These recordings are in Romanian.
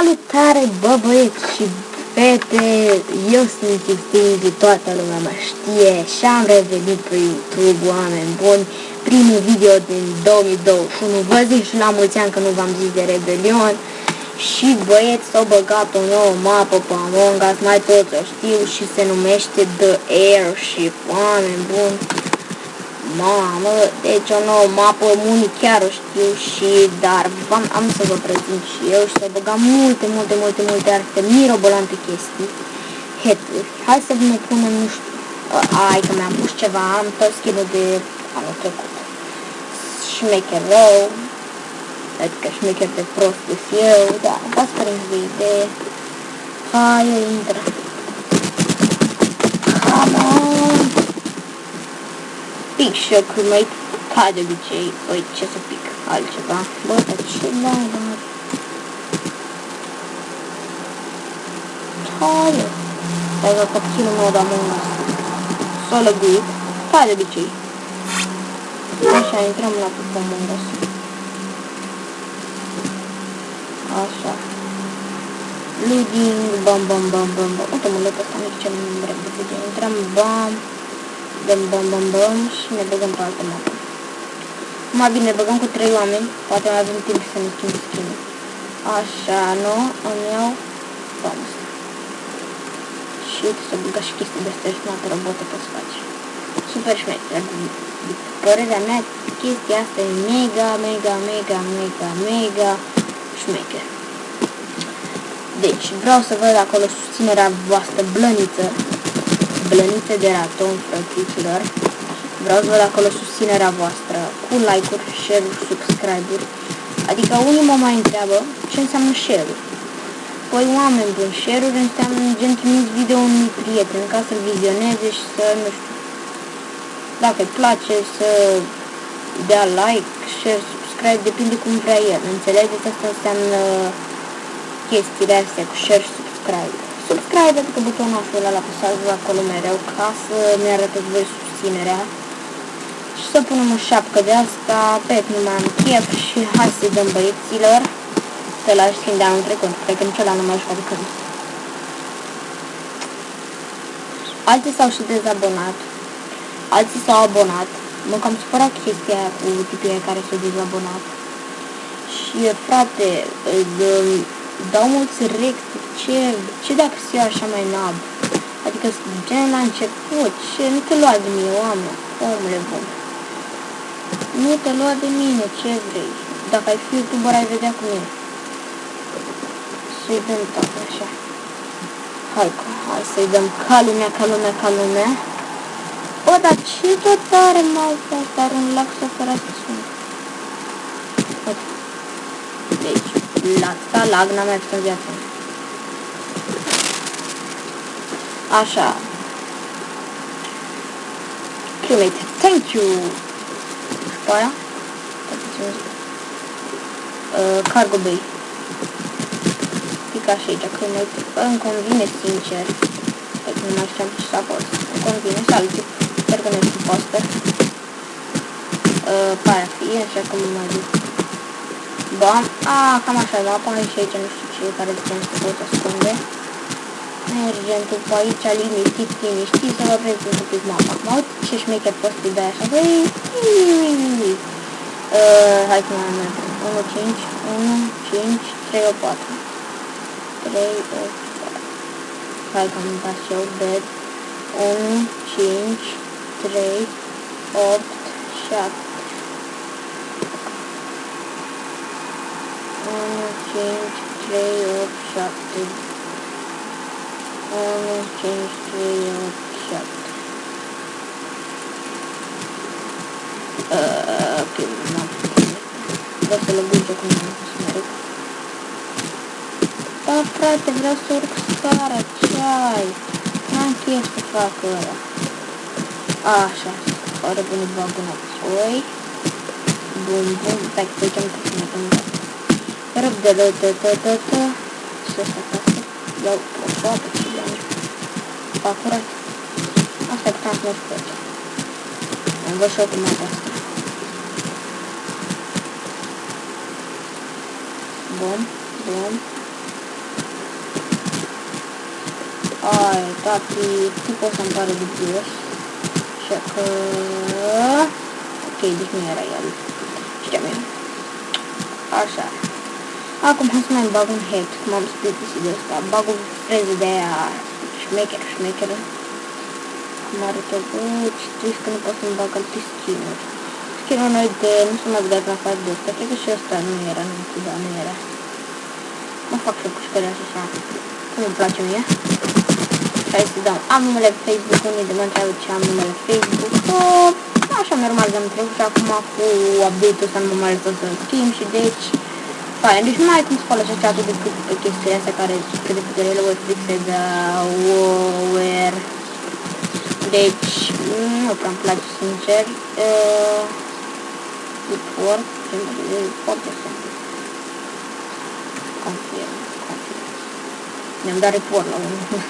Salutare, bă băieți și fete, eu sunt Xtingy, toată lumea mă știe și am revenit pe YouTube, oameni buni, primul video din 2021, vă zic și la mulți ani că nu v-am zis de Rebelion. Și băieți s-au băgat o nouă mapă pe Among Us, mai toți o știu și se numește The Airship, oameni buni. Mamă, deci o nouă mapă, unii chiar o știu și, dar am, am să vă prezint și eu și să băgam multe, multe, multe, multe alte mirobolante chestii, heturi. Hai să ne punem, nu știu, ai că mi-am pus ceva, am tot skin de anul trecut. Șmecher rău, adică șmecher de prost eu, da, v-ați prins de idee. Hai, intră. Come on! Pic și eu crewmate, ca de obicei, oi, ce să pic, altceva. Bă, dar ce da, da. Hai, Stai că capținul meu de Among Us. S-a lăguit, ca de obicei. Așa, intrăm la pe Among Us. Așa. Loading, bam, bam, bam, bam, bam. Uite, mă, lăcă ăsta mic ce nu repede. Intrăm, bam. Dăm bam bam bam și ne băgăm pe altă mapă. Mai bine, ne băgăm cu trei oameni, poate mai avem timp să ne schimb skin Așa, nu? Îmi iau bam Și să băga și chestii de astea jumătate robotă poți face. Super șmecher. Părerea mea, chestia asta e mega, mega, mega, mega, mega șmecher. Deci, vreau să văd acolo susținerea voastră blăniță blănițe de raton, frățiților. Vreau să văd acolo susținerea voastră cu like-uri, share-uri, subscribe-uri. Adică unii mă mai întreabă ce înseamnă share-uri. Păi oameni buni, share-uri înseamnă gen trimiți video unui prieten ca să-l vizioneze și să, nu știu, dacă îi place să dea like, share, subscribe, depinde cum vrea el. Înțelegeți? Asta înseamnă chestiile astea cu share, subscribe subscribe, adică butonul ăla la apăsați acolo mereu ca să ne arătați voi susținerea. Și să punem o șapcă de asta, pe nu mai am chef și hai să dăm băieților. Să la schimb de anul trecut, cred că niciodată nu mai jucat de când. Alții s-au și dezabonat, alții s-au abonat, mă cam supărat chestia cu tipii care s-au dezabonat. Și frate, dau mulți rect, ce, ce dacă să iau așa mai nab? Adică gen la început, ce, nu te lua de mine, oameni, omule bun. Nu te lua de mine, ce vrei? Dacă ai fi youtuber, ai vedea cum e. Să-i dăm tot așa. Hai, hai să-i dăm ca lumea, ca lumea, ca lumea. O, dar ce tot are malta asta? Are un lac să fără să sunt. Deci, la asta lag n-am mai în viața. Așa. Crewmate, thank you! După aia? Uh, cargo bay. Pic așa aici, crewmate. Îmi convine, sincer. Pentru nu mai știam ce să apăs. Îmi convine, salut. Sper că nu este poster. Uh, pare fi, așa că mă mai duc. Bam. Ah, cam așa, da, până și aici, nu știu ce, care de ce pot ascunde. Mergem după aici, liniștit, liniștit, să vă prezint un pic mapa. Mă uit ce șmecher poți să dai așa, băi, uh, hai să mai merg. 1, 5, 1, 5, 3, 8, 4. 3, 8, 4. Hai că am dat și eu, bed. 1, 5, 3, 8, 7. 1, 5, 3, 8, 7. 1, 5, 3, 8, 7. Uh, ok, nu. Vreau să lăbuge cum am să merg. Da, frate, vreau să urc scara, ce ai? N-am chef să fac ăla. Așa, oare bun îi bag înapoi. Bun, bun, stai că aici am trecut mai până. Răb de lă, tă, tă, tă, tă. Și asta, asta. Iau o foacă curat. Asta puteam să merg pe aici. Am văzut și eu cum asta. Bun, bun. Ai, tati, tipul ăsta îmi pare dubios. Așa că... Ok, deci nu era el. Știam eu. Așa. Acum hai să mai bag un head, cum am spus de asta. Bag o freză de aia șmecher, șmecheră. Cum arătă, bă, ce trist că nu pot să-mi bag alte skin-uri. Skin-ul noi de, nu s-a mai vedeat la față de asta, cred că și ăsta nu era, nu știu, da, nu era. Mă fac și o pușcări așa, cum îmi place mie. Și hai să dau, am numele Facebook, unii de mă întreabă ce am numele Facebook. Uh, așa normal de-am trecut și acum cu update-ul ăsta nu mă mai să schimb și deci Fine, deci nu mai ai cum să folosești atât de cât pe chestiile astea care cât de câte ele voi fixeze where deci nu prea îmi place sincer. Uh, report report este confirm confirm. Mi-am dat report la unul.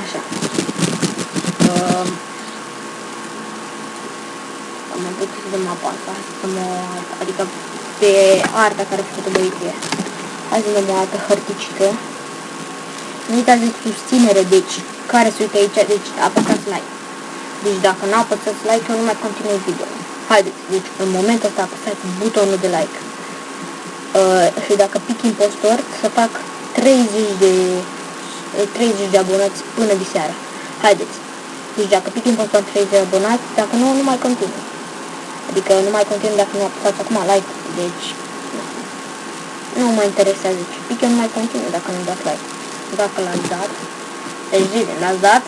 Așa. Uh, am mai putut să dăm mapa asta să mă, adică pe arta care a făcut-o băieție. Hai să dăm o altă hărticică. Nu uitați de susținere, deci, care se uită aici, deci apăsați like. Deci dacă nu apăsați like, eu nu mai continui video. Haideți, deci în momentul ăsta apăsați butonul de like. Uh, și dacă pic impostor, să fac 30 de 30 de abonați până de seara. Haideți. Deci dacă pic impostor 30 de abonați, dacă nu, nu mai continui. Adică nu mai continui dacă nu apăsați acum like. Deci, nu mă interesează ce pic, eu nu mai continui dacă nu dați like. Dacă l-ați dat, deci zile, l-ați dat,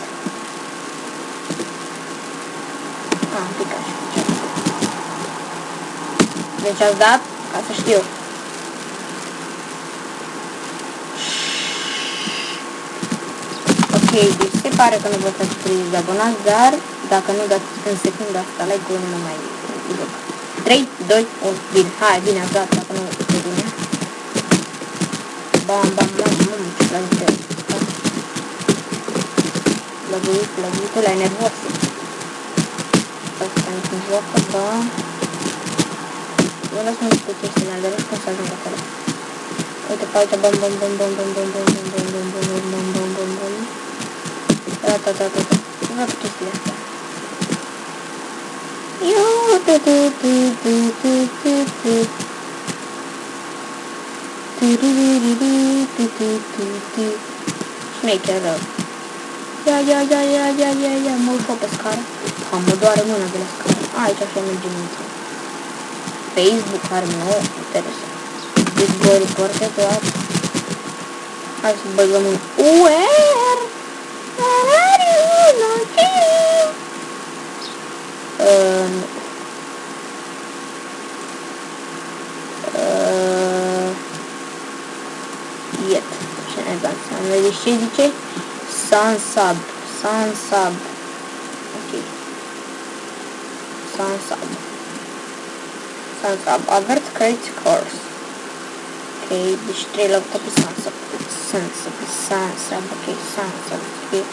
Ah, pic așa. Deci ați dat, ca să știu. Ok, deci se pare că nu vă faceți 30 de abonați, dar dacă nu dați în secunda asta like-ul nu mă mai duc. 3, 2, 1, bine, hai, bine, ați dat, dacă nu e bine. Bam, bam, bam, bam, ce plăguite. Plăguit, plăguit, ăla e nervos. Asta nu sunt joacă, da. Eu las mult cu chestiile alea, vezi cum să ajung acolo. Uite pe aici, bam, bam, bam, bam, bam, bam, bam, bam, bam, bam, bam, bam, bam, bam, bam. Da, da, da, da, da. Vreau chestiile astea. Șmecher rău. Ia, ia, ia, ia, ia, ia, ia, mă urcă pe scară. Ha, mă doare mâna de la scară. Aici așa mergem intră. Facebook are nou, interesant. Deci voi reporte tot. Hai să băgăm un UR. Where are you? Not you. Uh, nu. Uh, Inche Sun Sub Sun Sub Okay. Sun Sub Sun Sub Avert Credit Course Okay, bestrelok tapi Sun Sub Sun Sub Sun Sub Okay, Sun Sub Okay.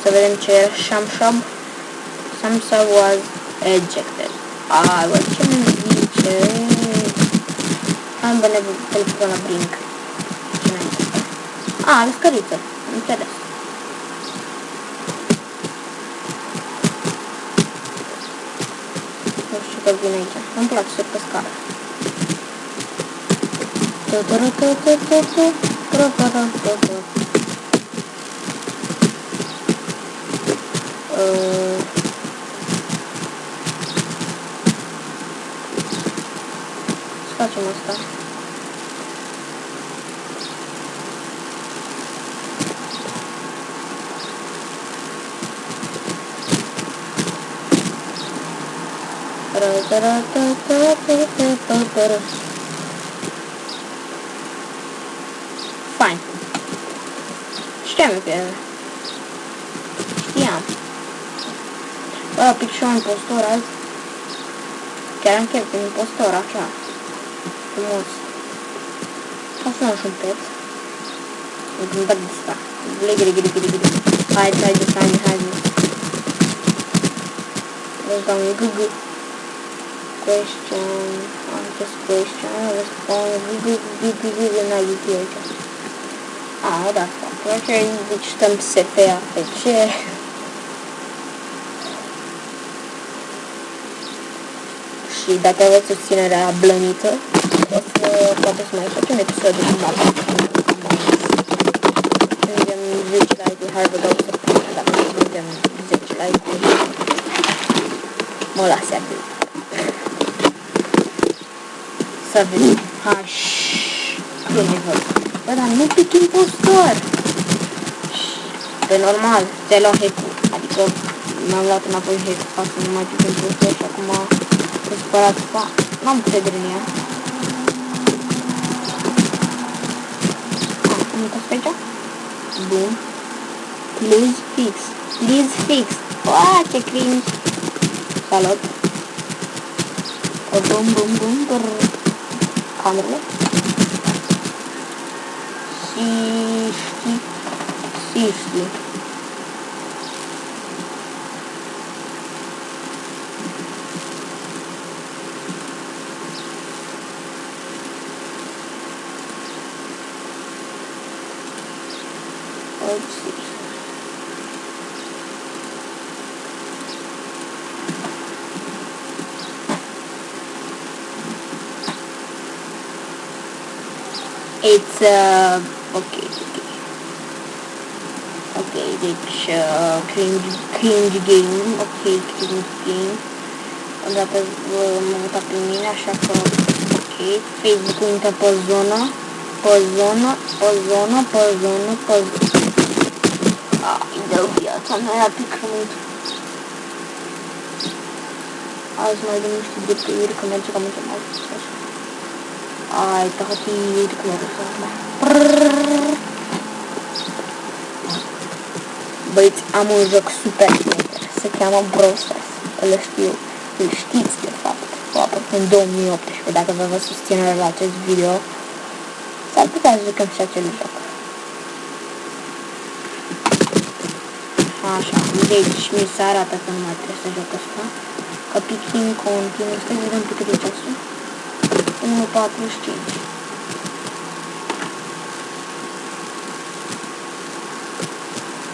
So vedem ce e Shamshab Samsa was ejected Ah, vă ce mi I'm bine pe la brink Ce mai Ah, am scăriță. Înțeles. Nu știu că vine aici. Îmi place să pe scară. Uh, facem asta. Fine. Știam eu că Știam. Bă, pic și eu impostor azi. Chiar am chef de impostor, așa. Frumos. O să un pet. Îmi gândesc de asta. Gli, gli, gli, gli, gli. Hai, hai, hai, hai, hai. Let's go, Google question, on this question, răspund, divizion aici. Ah, da, ok, deci stăm SPA pe ce? Și dacă aveți susținerea blănită, o să poate să mai facem episodul cu mama. Vedem 10 like-uri, hai vă dau să dacă vedem 10 like-uri. Mă lase acolo. Să vedem. Hai, nu mi văd. Bă, dar nu pic impostor. Pe normal, ți-ai luat hack-ul. Adică mi-am luat înapoi hack ca să nu mai pic impostor și acum e supărat. Pa, n-am încredere în ea. Ah, am uitat pe aici? Bun. Please fix. Please fix. Uaa, ce cringe. Salut. Bum, bum, bum, bum. commonly. Safety. Let's see. Uh okay, okay. Okay, deci uh, cringe, cringe game, ok, cringe game. Odată m-am mutat pe mine, așa că ok. Facebook-ul intră pe zonă, pe zonă, pe zonă, pe zonă, pe zonă. Ai, dă viața mea, era pic rământ. Azi mai dăm niște dreptăiri, că merge cam într-o mai sus, așa. Ai, tăhătii, cum e să Băieți, am un joc super se cheamă Brawl Stars. Îl știu, îl știți de fapt. Aproape în 2018, dacă vă vă susținere la acest video, s-ar putea să jucăm și acel joc. Așa, deci mi se arată că nu mai trebuie să joc asta. Că picking continuu, stai să vedem pe cât e ceasul. 1.45.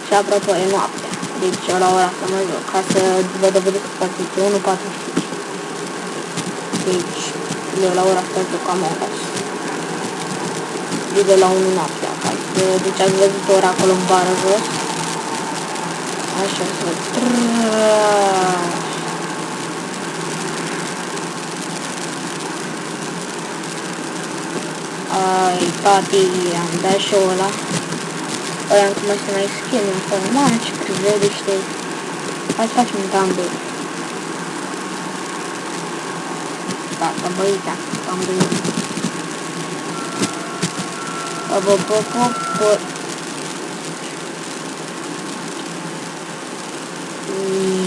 Și apropo, e noaptea. Deci la ora asta mă joc, ca să vă dovedesc că poate 1.45. Deci, eu la ora asta joc Among Us. Video la 1 noaptea, acasă. Deci ați văzut ora acolo în bară jos. Așa, să Ai, tati, am dat și ăla. Ăia am cum să mai skin acolo. Mamă, ce priveliște. Hai să facem un dumbbell. Da, să băi, da, am băit. Bă, bă, bă, bă, bă.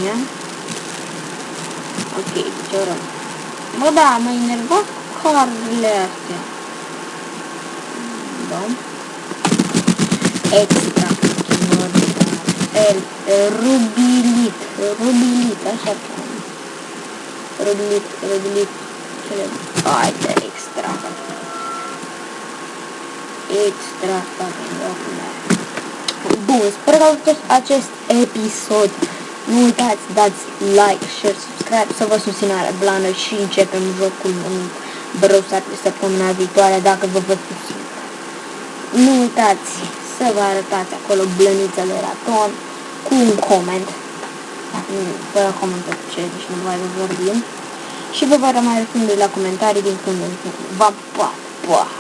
Ia. Ok, ce oră. Bă, da, mă enervat carurile astea. Da. Extra. El, rubilit. Rubilit, așa cheamă. Rubilit, rubilit. Cele... Hai de extra. Extra fucking document. Bun, sper că acest, acest episod. Nu uitați, dați like, share, subscribe, să vă susținare blană și începem jocul în Browser săptămâna viitoare dacă vă văd susțin. Nu uitați să vă arătați acolo blănița de raton cu un coment. Fără comentă ce, deci nu mai vorbim. Și vă va mai răspunde la comentarii din când în când. Va, pa, pa!